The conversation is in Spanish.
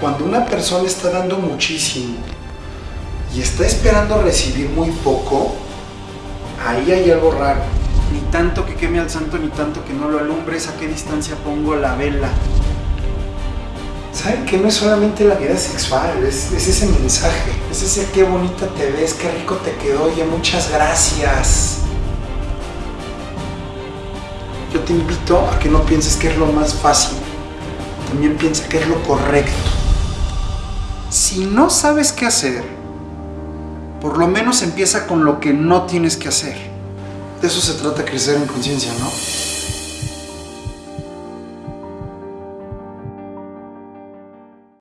Cuando una persona está dando muchísimo y está esperando recibir muy poco, ahí hay algo raro. Ni tanto que queme al santo, ni tanto que no lo alumbres, a qué distancia pongo la vela. ¿Saben que no es solamente la vida sexual? Es, es ese mensaje, es ese qué bonita te ves, qué rico te quedó, oye, muchas gracias. Yo te invito a que no pienses que es lo más fácil, también piensa que es lo correcto. Si no sabes qué hacer, por lo menos empieza con lo que no tienes que hacer. De eso se trata crecer en conciencia, ¿no?